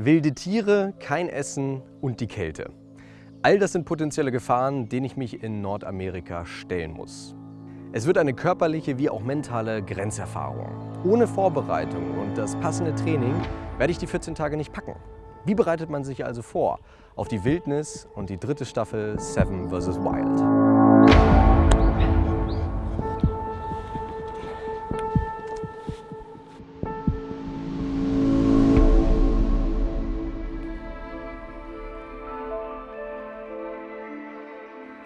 Wilde Tiere, kein Essen und die Kälte. All das sind potenzielle Gefahren, denen ich mich in Nordamerika stellen muss. Es wird eine körperliche wie auch mentale Grenzerfahrung. Ohne Vorbereitung und das passende Training werde ich die 14 Tage nicht packen. Wie bereitet man sich also vor auf die Wildnis und die dritte Staffel Seven vs. Wild?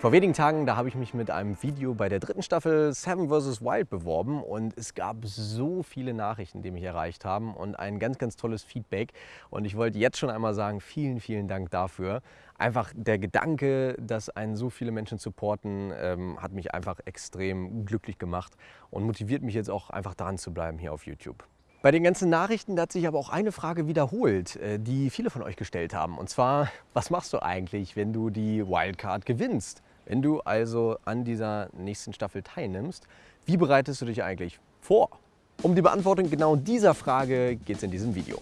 Vor wenigen Tagen, da habe ich mich mit einem Video bei der dritten Staffel Seven vs. Wild beworben und es gab so viele Nachrichten, die mich erreicht haben und ein ganz, ganz tolles Feedback. Und ich wollte jetzt schon einmal sagen, vielen, vielen Dank dafür. Einfach der Gedanke, dass einen so viele Menschen supporten, ähm, hat mich einfach extrem glücklich gemacht und motiviert mich jetzt auch einfach dran zu bleiben hier auf YouTube. Bei den ganzen Nachrichten hat sich aber auch eine Frage wiederholt, äh, die viele von euch gestellt haben. Und zwar, was machst du eigentlich, wenn du die Wildcard gewinnst? Wenn du also an dieser nächsten Staffel teilnimmst, wie bereitest du dich eigentlich vor? Um die Beantwortung genau dieser Frage geht es in diesem Video.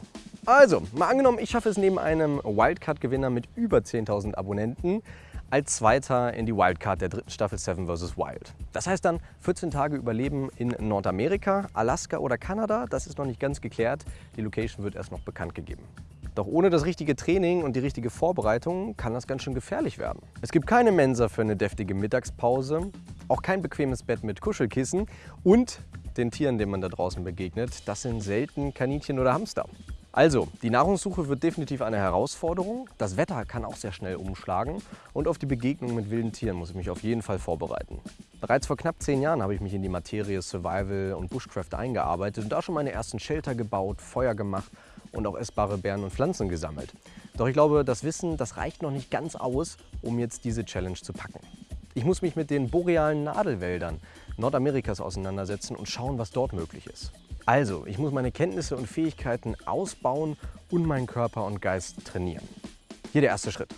Also, mal angenommen, ich schaffe es neben einem Wildcard-Gewinner mit über 10.000 Abonnenten als Zweiter in die Wildcard der dritten Staffel Seven vs. Wild. Das heißt dann 14 Tage Überleben in Nordamerika, Alaska oder Kanada. Das ist noch nicht ganz geklärt. Die Location wird erst noch bekannt gegeben. Doch ohne das richtige Training und die richtige Vorbereitung kann das ganz schön gefährlich werden. Es gibt keine Mensa für eine deftige Mittagspause, auch kein bequemes Bett mit Kuschelkissen und den Tieren, denen man da draußen begegnet, das sind selten Kaninchen oder Hamster. Also, die Nahrungssuche wird definitiv eine Herausforderung. Das Wetter kann auch sehr schnell umschlagen und auf die Begegnung mit wilden Tieren muss ich mich auf jeden Fall vorbereiten. Bereits vor knapp zehn Jahren habe ich mich in die Materie Survival und Bushcraft eingearbeitet und da schon meine ersten Shelter gebaut, Feuer gemacht und auch essbare Beeren und Pflanzen gesammelt. Doch ich glaube, das Wissen, das reicht noch nicht ganz aus, um jetzt diese Challenge zu packen. Ich muss mich mit den borealen Nadelwäldern Nordamerikas auseinandersetzen und schauen, was dort möglich ist. Also, ich muss meine Kenntnisse und Fähigkeiten ausbauen und meinen Körper und Geist trainieren. Hier der erste Schritt.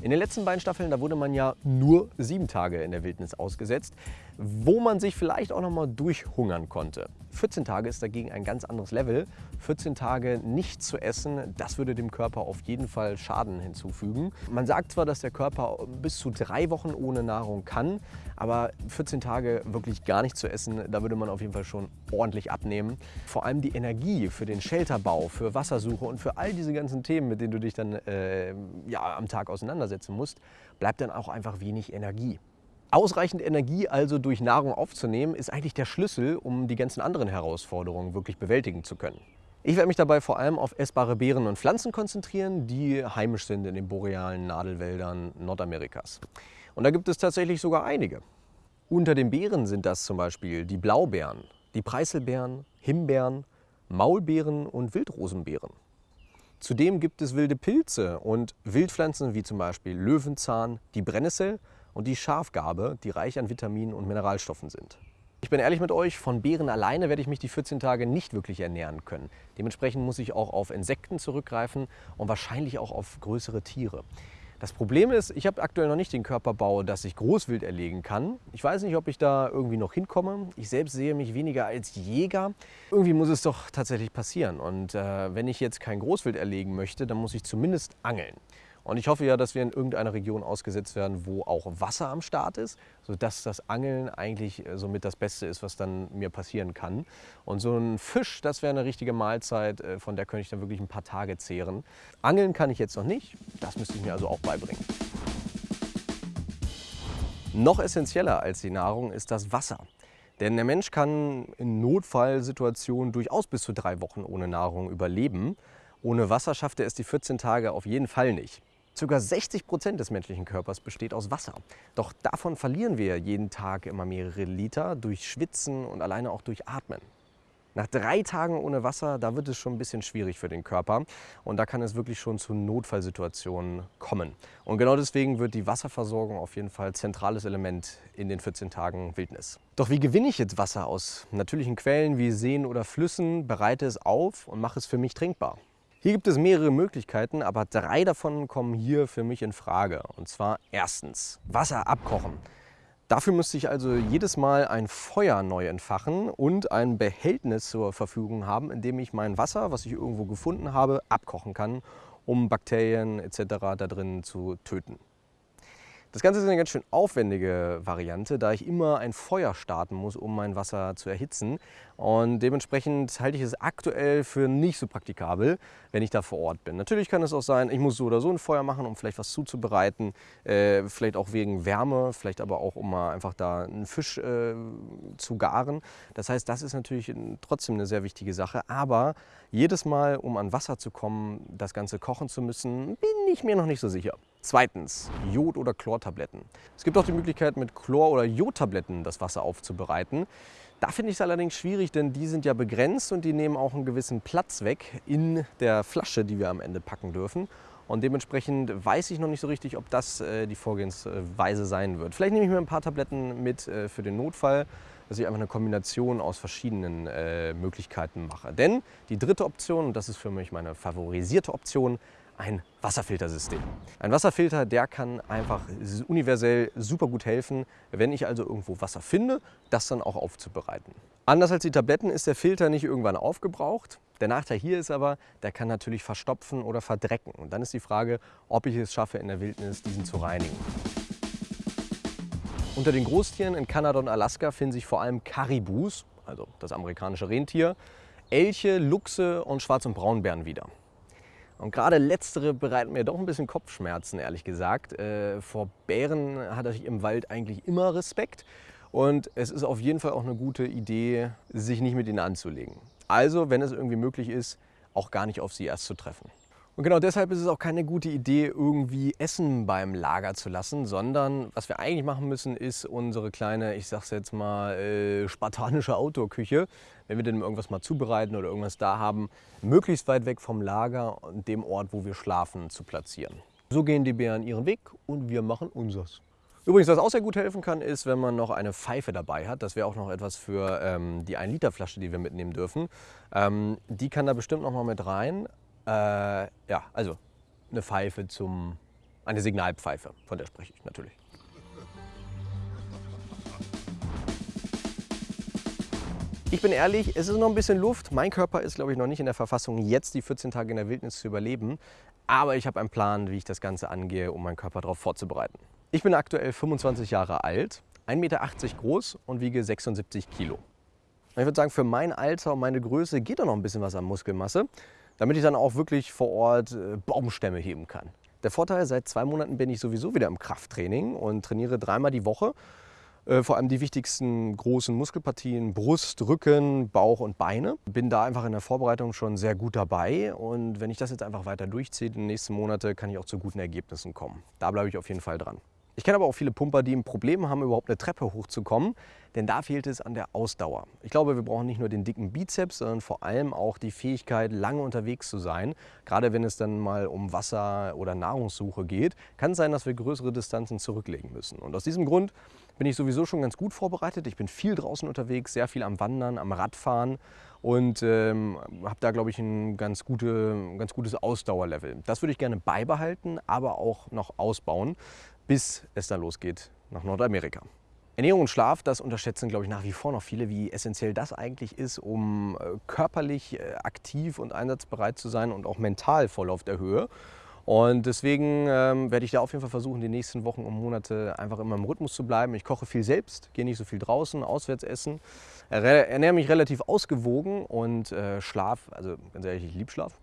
In den letzten beiden Staffeln, da wurde man ja nur sieben Tage in der Wildnis ausgesetzt, wo man sich vielleicht auch noch mal durchhungern konnte. 14 Tage ist dagegen ein ganz anderes Level. 14 Tage nicht zu essen, das würde dem Körper auf jeden Fall Schaden hinzufügen. Man sagt zwar, dass der Körper bis zu drei Wochen ohne Nahrung kann, aber 14 Tage wirklich gar nicht zu essen, da würde man auf jeden Fall schon ordentlich abnehmen. Vor allem die Energie für den Shelterbau, für Wassersuche und für all diese ganzen Themen, mit denen du dich dann äh, ja, am Tag auseinandersetzen musst, bleibt dann auch einfach wenig Energie. Ausreichend Energie also durch Nahrung aufzunehmen, ist eigentlich der Schlüssel, um die ganzen anderen Herausforderungen wirklich bewältigen zu können. Ich werde mich dabei vor allem auf essbare Beeren und Pflanzen konzentrieren, die heimisch sind in den borealen Nadelwäldern Nordamerikas. Und da gibt es tatsächlich sogar einige. Unter den Beeren sind das zum Beispiel die Blaubeeren, die Preiselbeeren, Himbeeren, Maulbeeren und Wildrosenbeeren. Zudem gibt es wilde Pilze und Wildpflanzen wie zum Beispiel Löwenzahn, die Brennnessel und die Schafgarbe, die reich an Vitaminen und Mineralstoffen sind. Ich bin ehrlich mit euch, von Beeren alleine werde ich mich die 14 Tage nicht wirklich ernähren können. Dementsprechend muss ich auch auf Insekten zurückgreifen und wahrscheinlich auch auf größere Tiere. Das Problem ist, ich habe aktuell noch nicht den Körperbau, dass ich Großwild erlegen kann. Ich weiß nicht, ob ich da irgendwie noch hinkomme. Ich selbst sehe mich weniger als Jäger. Irgendwie muss es doch tatsächlich passieren. Und äh, wenn ich jetzt kein Großwild erlegen möchte, dann muss ich zumindest angeln. Und ich hoffe ja, dass wir in irgendeiner Region ausgesetzt werden, wo auch Wasser am Start ist, sodass das Angeln eigentlich äh, somit das Beste ist, was dann mir passieren kann. Und so ein Fisch, das wäre eine richtige Mahlzeit, äh, von der könnte ich dann wirklich ein paar Tage zehren. Angeln kann ich jetzt noch nicht, das müsste ich mir also auch beibringen. Noch essentieller als die Nahrung ist das Wasser. Denn der Mensch kann in Notfallsituationen durchaus bis zu drei Wochen ohne Nahrung überleben. Ohne Wasser schafft er es die 14 Tage auf jeden Fall nicht. Circa 60 Prozent des menschlichen Körpers besteht aus Wasser. Doch davon verlieren wir jeden Tag immer mehrere Liter durch Schwitzen und alleine auch durch Atmen. Nach drei Tagen ohne Wasser, da wird es schon ein bisschen schwierig für den Körper und da kann es wirklich schon zu Notfallsituationen kommen. Und genau deswegen wird die Wasserversorgung auf jeden Fall zentrales Element in den 14 Tagen Wildnis. Doch wie gewinne ich jetzt Wasser aus natürlichen Quellen wie Seen oder Flüssen, bereite es auf und mache es für mich trinkbar? Hier gibt es mehrere Möglichkeiten, aber drei davon kommen hier für mich in Frage. Und zwar erstens Wasser abkochen. Dafür müsste ich also jedes Mal ein Feuer neu entfachen und ein Behältnis zur Verfügung haben, in dem ich mein Wasser, was ich irgendwo gefunden habe, abkochen kann, um Bakterien etc. da drin zu töten. Das Ganze ist eine ganz schön aufwendige Variante, da ich immer ein Feuer starten muss, um mein Wasser zu erhitzen. Und dementsprechend halte ich es aktuell für nicht so praktikabel, wenn ich da vor Ort bin. Natürlich kann es auch sein, ich muss so oder so ein Feuer machen, um vielleicht was zuzubereiten, äh, vielleicht auch wegen Wärme, vielleicht aber auch, um mal einfach da einen Fisch äh, zu garen. Das heißt, das ist natürlich trotzdem eine sehr wichtige Sache. Aber jedes Mal, um an Wasser zu kommen, das Ganze kochen zu müssen, bin ich mir noch nicht so sicher. Zweitens, Jod- oder Chlortabletten. Es gibt auch die Möglichkeit, mit Chlor- oder Jodtabletten das Wasser aufzubereiten. Da finde ich es allerdings schwierig, denn die sind ja begrenzt und die nehmen auch einen gewissen Platz weg in der Flasche, die wir am Ende packen dürfen. Und dementsprechend weiß ich noch nicht so richtig, ob das äh, die Vorgehensweise sein wird. Vielleicht nehme ich mir ein paar Tabletten mit äh, für den Notfall, dass ich einfach eine Kombination aus verschiedenen äh, Möglichkeiten mache. Denn die dritte Option, und das ist für mich meine favorisierte Option, ein Wasserfiltersystem. Ein Wasserfilter, der kann einfach universell super gut helfen, wenn ich also irgendwo Wasser finde, das dann auch aufzubereiten. Anders als die Tabletten ist der Filter nicht irgendwann aufgebraucht. Der Nachteil hier ist aber, der kann natürlich verstopfen oder verdrecken. Und dann ist die Frage, ob ich es schaffe, in der Wildnis diesen zu reinigen. Unter den Großtieren in Kanada und Alaska finden sich vor allem Karibus, also das amerikanische Rentier, Elche, Luchse und Schwarz- und Braunbären wieder. Und gerade letztere bereiten mir doch ein bisschen Kopfschmerzen, ehrlich gesagt. Äh, vor Bären hatte ich im Wald eigentlich immer Respekt. Und es ist auf jeden Fall auch eine gute Idee, sich nicht mit ihnen anzulegen. Also, wenn es irgendwie möglich ist, auch gar nicht auf sie erst zu treffen. Und genau deshalb ist es auch keine gute Idee, irgendwie Essen beim Lager zu lassen, sondern was wir eigentlich machen müssen, ist unsere kleine, ich sag's jetzt mal, äh, spartanische Outdoor-Küche, wenn wir denn irgendwas mal zubereiten oder irgendwas da haben, möglichst weit weg vom Lager und dem Ort, wo wir schlafen, zu platzieren. So gehen die Bären ihren Weg und wir machen unseres. Übrigens, was auch sehr gut helfen kann, ist, wenn man noch eine Pfeife dabei hat. Das wäre auch noch etwas für ähm, die 1-Liter-Flasche, die wir mitnehmen dürfen. Ähm, die kann da bestimmt noch mal mit rein. Äh, ja, also eine Pfeife zum, eine Signalpfeife, von der spreche ich natürlich. Ich bin ehrlich, es ist noch ein bisschen Luft. Mein Körper ist, glaube ich, noch nicht in der Verfassung, jetzt die 14 Tage in der Wildnis zu überleben. Aber ich habe einen Plan, wie ich das Ganze angehe, um meinen Körper darauf vorzubereiten. Ich bin aktuell 25 Jahre alt, 1,80 Meter groß und wiege 76 Kilo. Ich würde sagen, für mein Alter und meine Größe geht da noch ein bisschen was an Muskelmasse damit ich dann auch wirklich vor Ort äh, Baumstämme heben kann. Der Vorteil, seit zwei Monaten bin ich sowieso wieder im Krafttraining und trainiere dreimal die Woche. Äh, vor allem die wichtigsten großen Muskelpartien, Brust, Rücken, Bauch und Beine. Bin da einfach in der Vorbereitung schon sehr gut dabei und wenn ich das jetzt einfach weiter durchziehe, in den nächsten Monaten, kann ich auch zu guten Ergebnissen kommen. Da bleibe ich auf jeden Fall dran. Ich kenne aber auch viele Pumper, die ein Problem haben, überhaupt eine Treppe hochzukommen, denn da fehlt es an der Ausdauer. Ich glaube, wir brauchen nicht nur den dicken Bizeps, sondern vor allem auch die Fähigkeit, lange unterwegs zu sein. Gerade wenn es dann mal um Wasser- oder Nahrungssuche geht, kann es sein, dass wir größere Distanzen zurücklegen müssen. Und aus diesem Grund bin ich sowieso schon ganz gut vorbereitet. Ich bin viel draußen unterwegs, sehr viel am Wandern, am Radfahren und ähm, habe da, glaube ich, ein ganz, gute, ganz gutes Ausdauerlevel. Das würde ich gerne beibehalten, aber auch noch ausbauen bis es dann losgeht nach Nordamerika. Ernährung und Schlaf, das unterschätzen, glaube ich, nach wie vor noch viele, wie essentiell das eigentlich ist, um äh, körperlich äh, aktiv und einsatzbereit zu sein und auch mental voll auf der Höhe. Und deswegen ähm, werde ich da auf jeden Fall versuchen, die nächsten Wochen und Monate einfach immer im Rhythmus zu bleiben. Ich koche viel selbst, gehe nicht so viel draußen, auswärts essen, ernähre mich relativ ausgewogen und äh, Schlaf, also ganz ehrlich, ich liebe Schlaf.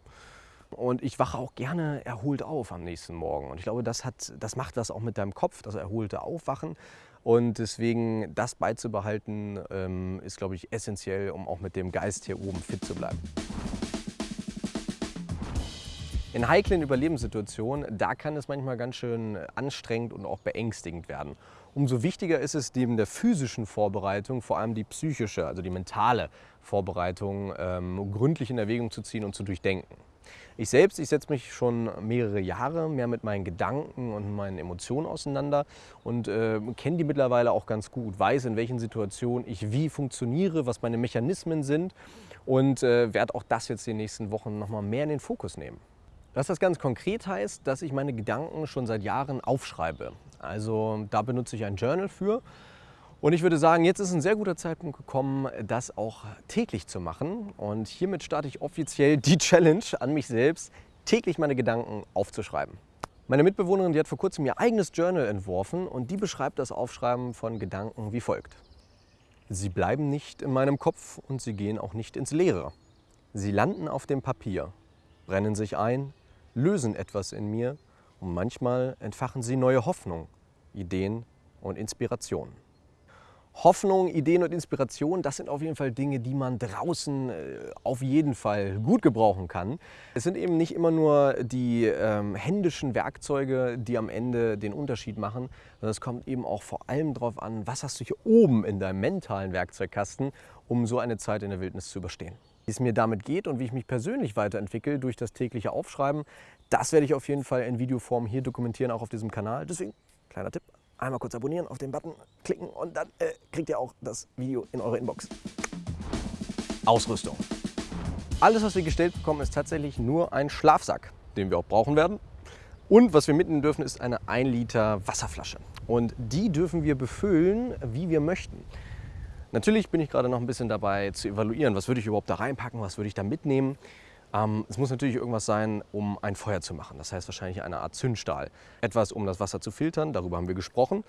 Und ich wache auch gerne erholt auf am nächsten Morgen. Und ich glaube, das, hat, das macht was auch mit deinem Kopf, das erholte Aufwachen. Und deswegen das beizubehalten, ähm, ist, glaube ich, essentiell, um auch mit dem Geist hier oben fit zu bleiben. In heiklen Überlebenssituationen, da kann es manchmal ganz schön anstrengend und auch beängstigend werden. Umso wichtiger ist es neben der physischen Vorbereitung vor allem die psychische, also die mentale Vorbereitung ähm, gründlich in Erwägung zu ziehen und zu durchdenken. Ich selbst, ich setze mich schon mehrere Jahre mehr mit meinen Gedanken und meinen Emotionen auseinander und äh, kenne die mittlerweile auch ganz gut, weiß, in welchen Situationen ich wie funktioniere, was meine Mechanismen sind und äh, werde auch das jetzt die nächsten Wochen nochmal mehr in den Fokus nehmen. Was das ganz konkret heißt, dass ich meine Gedanken schon seit Jahren aufschreibe. Also da benutze ich ein Journal für. Und ich würde sagen, jetzt ist ein sehr guter Zeitpunkt gekommen, das auch täglich zu machen. Und hiermit starte ich offiziell die Challenge an mich selbst, täglich meine Gedanken aufzuschreiben. Meine Mitbewohnerin, die hat vor kurzem ihr eigenes Journal entworfen und die beschreibt das Aufschreiben von Gedanken wie folgt. Sie bleiben nicht in meinem Kopf und sie gehen auch nicht ins Leere. Sie landen auf dem Papier, brennen sich ein, lösen etwas in mir und manchmal entfachen sie neue Hoffnung, Ideen und Inspirationen. Hoffnung, Ideen und Inspiration, das sind auf jeden Fall Dinge, die man draußen äh, auf jeden Fall gut gebrauchen kann. Es sind eben nicht immer nur die ähm, händischen Werkzeuge, die am Ende den Unterschied machen, sondern es kommt eben auch vor allem darauf an, was hast du hier oben in deinem mentalen Werkzeugkasten, um so eine Zeit in der Wildnis zu überstehen. Wie es mir damit geht und wie ich mich persönlich weiterentwickle durch das tägliche Aufschreiben, das werde ich auf jeden Fall in Videoform hier dokumentieren, auch auf diesem Kanal. Deswegen, kleiner Tipp, einmal kurz abonnieren, auf den Button klicken und dann äh, kriegt ihr auch das Video in eure Inbox. Ausrüstung. Alles, was wir gestellt bekommen, ist tatsächlich nur ein Schlafsack, den wir auch brauchen werden. Und was wir mitnehmen dürfen, ist eine 1 Liter Wasserflasche. Und die dürfen wir befüllen, wie wir möchten. Natürlich bin ich gerade noch ein bisschen dabei zu evaluieren, was würde ich überhaupt da reinpacken, was würde ich da mitnehmen. Ähm, es muss natürlich irgendwas sein, um ein Feuer zu machen. Das heißt wahrscheinlich eine Art Zündstahl. Etwas, um das Wasser zu filtern, darüber haben wir gesprochen.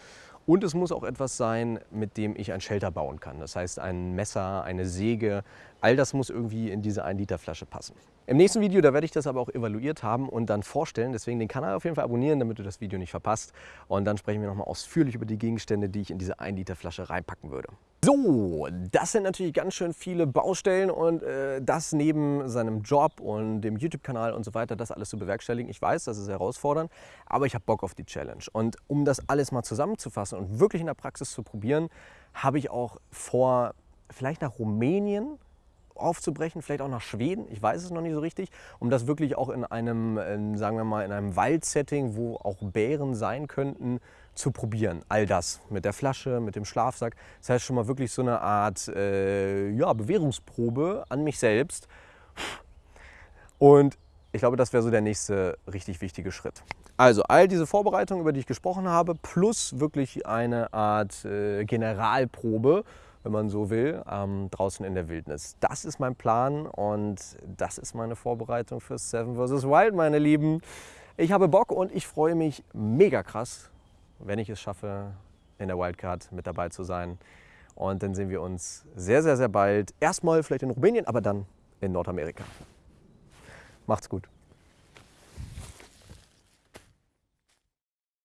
Und es muss auch etwas sein, mit dem ich ein Shelter bauen kann. Das heißt ein Messer, eine Säge, all das muss irgendwie in diese 1 Liter Flasche passen. Im nächsten Video, da werde ich das aber auch evaluiert haben und dann vorstellen. Deswegen den Kanal auf jeden Fall abonnieren, damit du das Video nicht verpasst. Und dann sprechen wir nochmal ausführlich über die Gegenstände, die ich in diese 1 Liter Flasche reinpacken würde. So, das sind natürlich ganz schön viele Baustellen und äh, das neben seinem Job und dem YouTube-Kanal und so weiter, das alles zu bewerkstelligen. Ich weiß, das ist herausfordernd, aber ich habe Bock auf die Challenge. Und um das alles mal zusammenzufassen und wirklich in der Praxis zu probieren, habe ich auch vor, vielleicht nach Rumänien aufzubrechen, vielleicht auch nach Schweden, ich weiß es noch nicht so richtig, um das wirklich auch in einem, in, sagen wir mal, in einem Waldsetting, wo auch Bären sein könnten, zu probieren. All das mit der Flasche, mit dem Schlafsack. Das heißt schon mal wirklich so eine Art äh, ja, Bewährungsprobe an mich selbst. Und ich glaube, das wäre so der nächste richtig wichtige Schritt. Also all diese Vorbereitungen, über die ich gesprochen habe, plus wirklich eine Art äh, Generalprobe, wenn man so will, ähm, draußen in der Wildnis. Das ist mein Plan und das ist meine Vorbereitung für Seven vs. Wild, meine Lieben. Ich habe Bock und ich freue mich mega krass, wenn ich es schaffe, in der Wildcard mit dabei zu sein. Und dann sehen wir uns sehr, sehr, sehr bald. Erstmal vielleicht in Rumänien, aber dann in Nordamerika. Macht's gut.